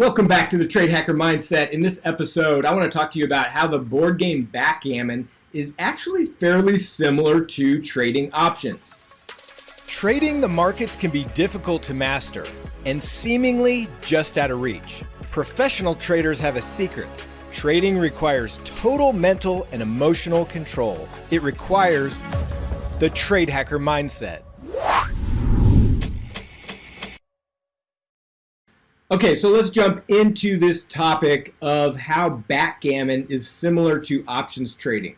Welcome back to the Trade Hacker Mindset. In this episode, I want to talk to you about how the board game backgammon is actually fairly similar to trading options. Trading the markets can be difficult to master and seemingly just out of reach. Professional traders have a secret. Trading requires total mental and emotional control. It requires the Trade Hacker Mindset. Okay, so let's jump into this topic of how backgammon is similar to options trading.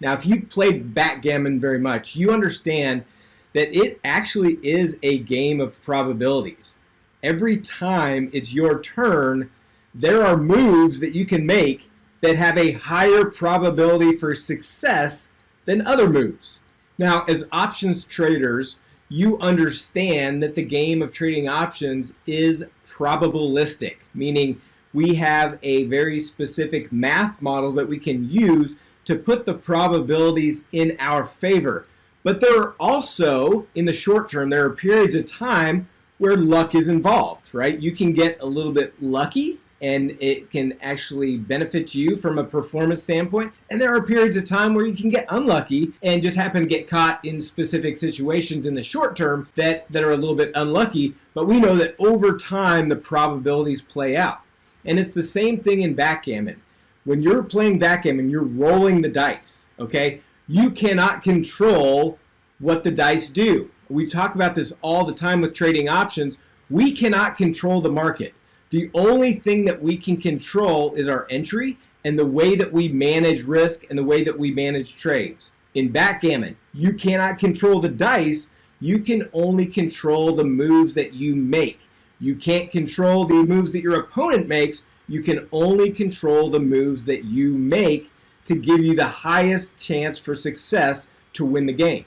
Now, if you've played backgammon very much, you understand that it actually is a game of probabilities. Every time it's your turn, there are moves that you can make that have a higher probability for success than other moves. Now, as options traders, you understand that the game of trading options is probabilistic, meaning we have a very specific math model that we can use to put the probabilities in our favor. But there are also, in the short term, there are periods of time where luck is involved, right? You can get a little bit lucky and it can actually benefit you from a performance standpoint. And there are periods of time where you can get unlucky and just happen to get caught in specific situations in the short term that, that are a little bit unlucky. But we know that over time, the probabilities play out. And it's the same thing in backgammon. When you're playing backgammon, you're rolling the dice, okay? You cannot control what the dice do. We talk about this all the time with trading options. We cannot control the market. The only thing that we can control is our entry and the way that we manage risk and the way that we manage trades. In backgammon, you cannot control the dice. You can only control the moves that you make. You can't control the moves that your opponent makes. You can only control the moves that you make to give you the highest chance for success to win the game.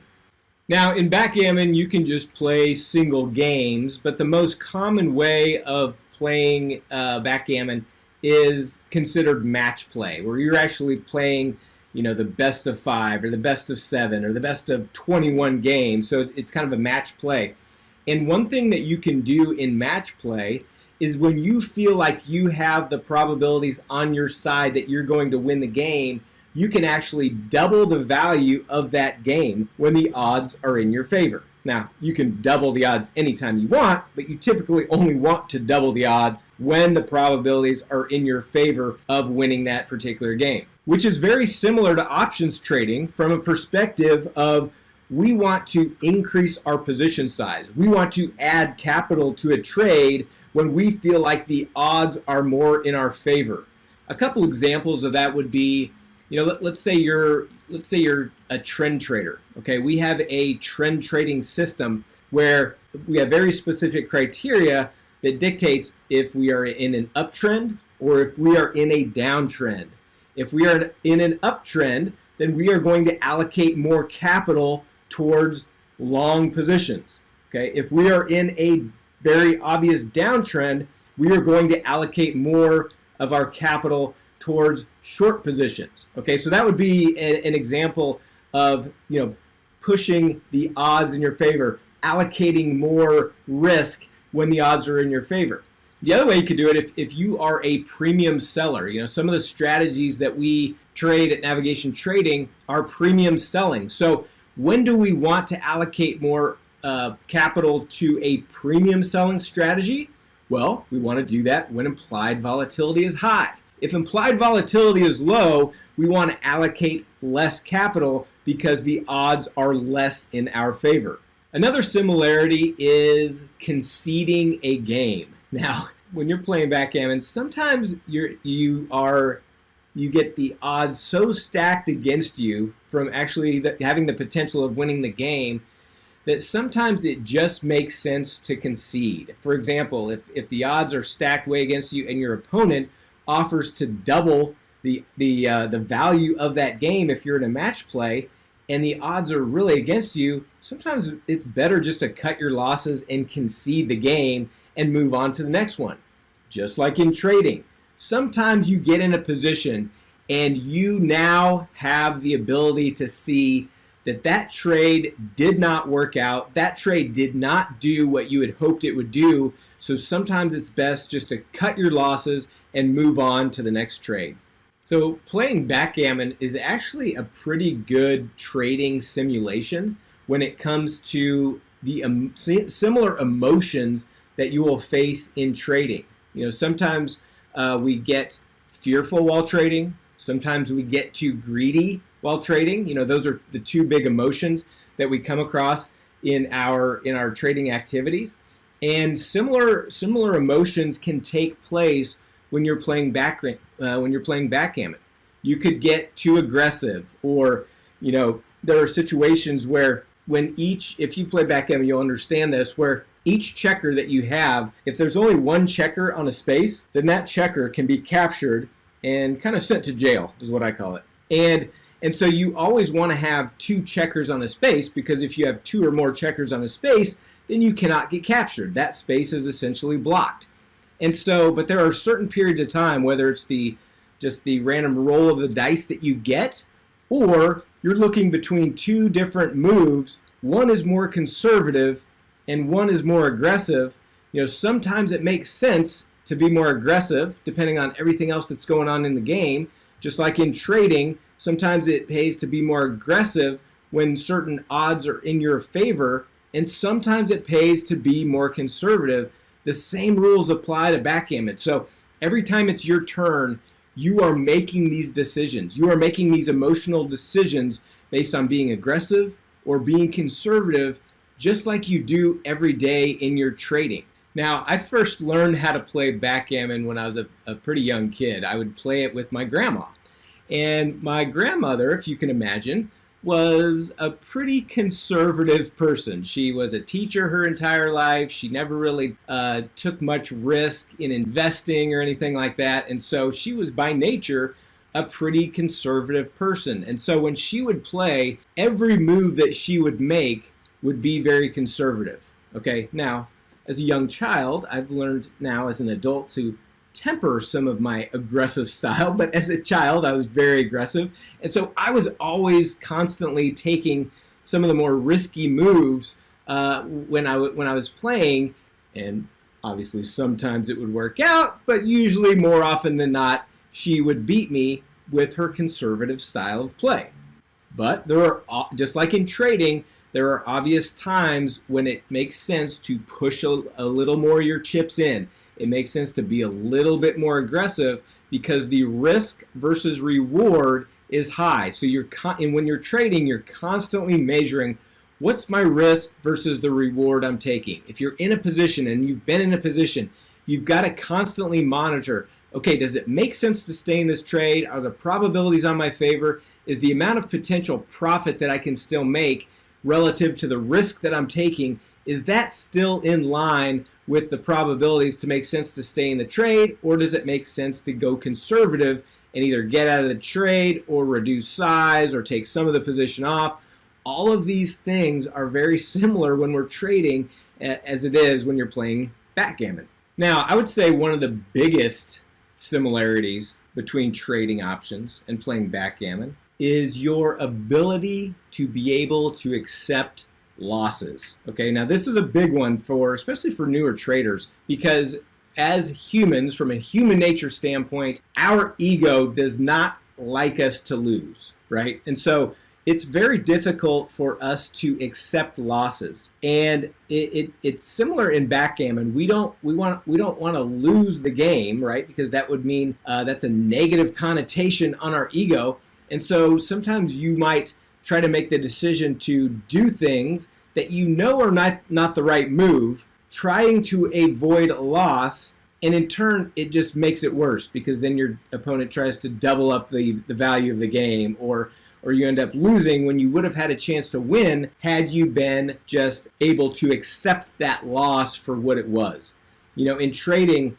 Now, in backgammon, you can just play single games, but the most common way of playing uh, backgammon is considered match play, where you're actually playing, you know, the best of five or the best of seven or the best of 21 games. So it's kind of a match play. And one thing that you can do in match play is when you feel like you have the probabilities on your side that you're going to win the game, you can actually double the value of that game when the odds are in your favor. Now, you can double the odds anytime you want, but you typically only want to double the odds when the probabilities are in your favor of winning that particular game, which is very similar to options trading from a perspective of we want to increase our position size. We want to add capital to a trade when we feel like the odds are more in our favor. A couple examples of that would be you know, let, us say you're let's say you're a trend trader. Okay, we have a trend trading system where we have very specific criteria that dictates if we are in an uptrend or if we are in a downtrend. If we are in an uptrend, then we are going to allocate more capital towards long positions. Okay, if we are in a very obvious downtrend, we are going to allocate more of our capital towards short positions. Okay, so that would be a, an example of you know pushing the odds in your favor, allocating more risk when the odds are in your favor. The other way you could do it if, if you are a premium seller, you know, some of the strategies that we trade at Navigation Trading are premium selling. So when do we want to allocate more uh, capital to a premium selling strategy? Well, we want to do that when implied volatility is high. If implied volatility is low, we want to allocate less capital because the odds are less in our favor. Another similarity is conceding a game. Now, when you're playing backgammon, sometimes you're you are you get the odds so stacked against you from actually the, having the potential of winning the game that sometimes it just makes sense to concede. For example, if, if the odds are stacked way against you and your opponent offers to double the the uh, the value of that game if you're in a match play and the odds are really against you, sometimes it's better just to cut your losses and concede the game and move on to the next one. Just like in trading, sometimes you get in a position and you now have the ability to see that that trade did not work out. That trade did not do what you had hoped it would do. So sometimes it's best just to cut your losses and move on to the next trade. So playing backgammon is actually a pretty good trading simulation when it comes to the um, similar emotions that you will face in trading. You know, sometimes uh, we get fearful while trading. Sometimes we get too greedy while trading. You know, those are the two big emotions that we come across in our in our trading activities. And similar similar emotions can take place when you're playing back uh, when you're playing backgammon. You could get too aggressive, or you know, there are situations where when each if you play backgammon, you'll understand this where each checker that you have, if there's only one checker on a space, then that checker can be captured and kind of sent to jail, is what I call it. And and so you always want to have two checkers on a space because if you have two or more checkers on a space, then you cannot get captured. That space is essentially blocked. And so, but there are certain periods of time, whether it's the just the random roll of the dice that you get, or you're looking between two different moves. One is more conservative and one is more aggressive. You know, sometimes it makes sense to be more aggressive depending on everything else that's going on in the game. Just like in trading, Sometimes it pays to be more aggressive when certain odds are in your favor, and sometimes it pays to be more conservative. The same rules apply to backgammon. So every time it's your turn, you are making these decisions. You are making these emotional decisions based on being aggressive or being conservative, just like you do every day in your trading. Now, I first learned how to play backgammon when I was a, a pretty young kid. I would play it with my grandma. And my grandmother, if you can imagine, was a pretty conservative person. She was a teacher her entire life. She never really uh, took much risk in investing or anything like that. And so she was by nature a pretty conservative person. And so when she would play, every move that she would make would be very conservative. Okay, now, as a young child, I've learned now as an adult to temper some of my aggressive style, but as a child, I was very aggressive. And so I was always constantly taking some of the more risky moves uh, when, I when I was playing. And obviously, sometimes it would work out, but usually, more often than not, she would beat me with her conservative style of play. But there are, just like in trading, there are obvious times when it makes sense to push a, a little more your chips in it makes sense to be a little bit more aggressive because the risk versus reward is high. So you're and when you're trading, you're constantly measuring what's my risk versus the reward I'm taking. If you're in a position and you've been in a position, you've got to constantly monitor, okay, does it make sense to stay in this trade? Are the probabilities on my favor? Is the amount of potential profit that I can still make relative to the risk that I'm taking, is that still in line with the probabilities to make sense to stay in the trade, or does it make sense to go conservative and either get out of the trade or reduce size or take some of the position off? All of these things are very similar when we're trading as it is when you're playing backgammon. Now, I would say one of the biggest similarities between trading options and playing backgammon is your ability to be able to accept losses. Okay, now this is a big one for, especially for newer traders, because as humans, from a human nature standpoint, our ego does not like us to lose, right? And so it's very difficult for us to accept losses and it, it, it's similar in backgammon we don't we want we don't want to lose the game right because that would mean uh, that's a negative connotation on our ego and so sometimes you might try to make the decision to do things that you know are not, not the right move, trying to avoid loss, and in turn, it just makes it worse because then your opponent tries to double up the, the value of the game or or you end up losing when you would have had a chance to win had you been just able to accept that loss for what it was. You know, in trading,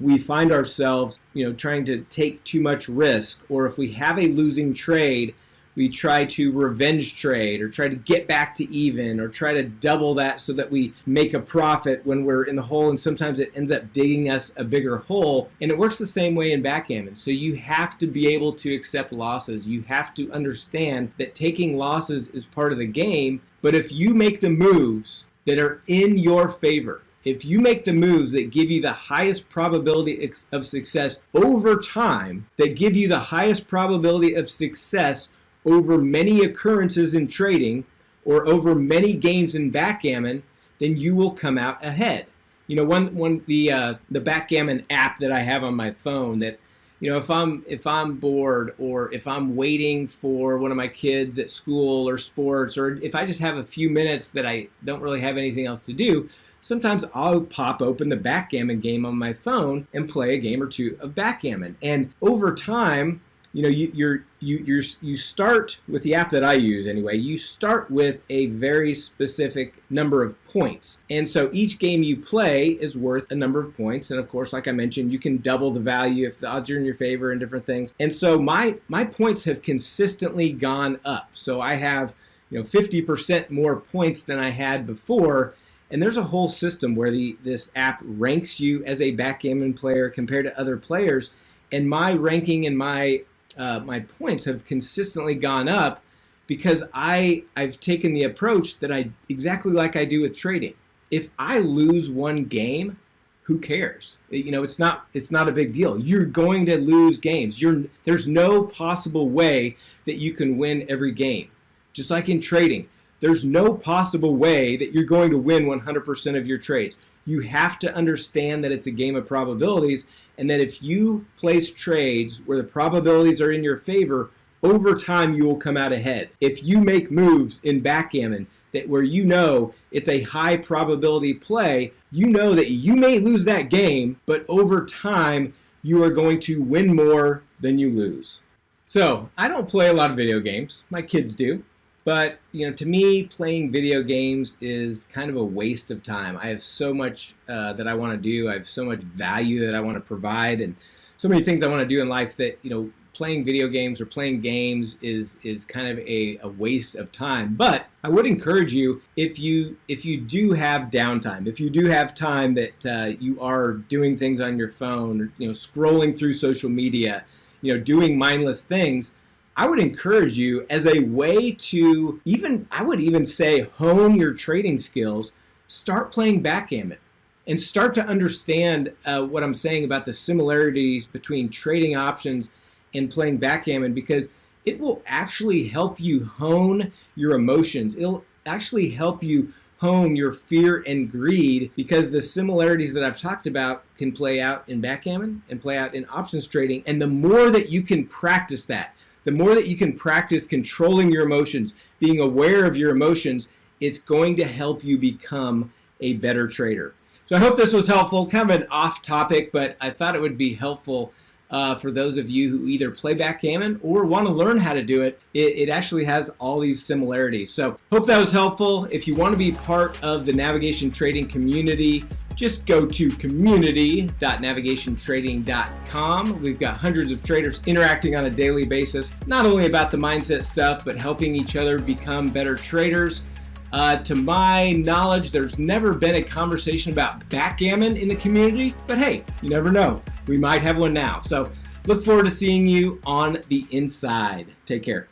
we find ourselves, you know, trying to take too much risk, or if we have a losing trade, we try to revenge trade or try to get back to even or try to double that so that we make a profit when we're in the hole and sometimes it ends up digging us a bigger hole. And it works the same way in backgammon. So you have to be able to accept losses. You have to understand that taking losses is part of the game but if you make the moves that are in your favor if you make the moves that give you the highest probability of success over time, that give you the highest probability of success over many occurrences in trading or over many games in backgammon, then you will come out ahead. You know, one one the uh, the backgammon app that I have on my phone that you know if I'm if I'm bored or if I'm waiting for one of my kids at school or sports or if I just have a few minutes that I don't really have anything else to do, sometimes I'll pop open the backgammon game on my phone and play a game or two of backgammon. And over time, you know, you, you you're you start with the app that I use anyway. You start with a very specific number of points, and so each game you play is worth a number of points. And of course, like I mentioned, you can double the value if the odds are in your favor and different things. And so my my points have consistently gone up. So I have you know 50% more points than I had before. And there's a whole system where the this app ranks you as a backgammon player compared to other players. And my ranking and my uh, my points have consistently gone up because I I've taken the approach that I exactly like I do with trading. If I lose one game, who cares? You know, it's not it's not a big deal. You're going to lose games. You're there's no possible way that you can win every game. Just like in trading, there's no possible way that you're going to win 100% of your trades. You have to understand that it's a game of probabilities and that if you place trades where the probabilities are in your favor, over time you will come out ahead. If you make moves in backgammon that where you know it's a high probability play, you know that you may lose that game, but over time you are going to win more than you lose. So I don't play a lot of video games. My kids do. But you know, to me, playing video games is kind of a waste of time. I have so much uh, that I want to do. I have so much value that I want to provide, and so many things I want to do in life that you know, playing video games or playing games is is kind of a, a waste of time. But I would encourage you if you if you do have downtime, if you do have time that uh, you are doing things on your phone, or, you know, scrolling through social media, you know, doing mindless things I would encourage you as a way to even, I would even say, hone your trading skills, start playing backgammon and start to understand uh, what I'm saying about the similarities between trading options and playing backgammon because it will actually help you hone your emotions. It'll actually help you hone your fear and greed because the similarities that I've talked about can play out in backgammon and play out in options trading. And the more that you can practice that, the more that you can practice controlling your emotions, being aware of your emotions, it's going to help you become a better trader. So I hope this was helpful, kind of an off topic, but I thought it would be helpful uh, for those of you who either play backgammon or want to learn how to do it. it. It actually has all these similarities. So hope that was helpful. If you want to be part of the navigation trading community, just go to community.navigationtrading.com. We've got hundreds of traders interacting on a daily basis, not only about the mindset stuff, but helping each other become better traders. Uh, to my knowledge, there's never been a conversation about backgammon in the community, but hey, you never know. We might have one now. So look forward to seeing you on the inside. Take care.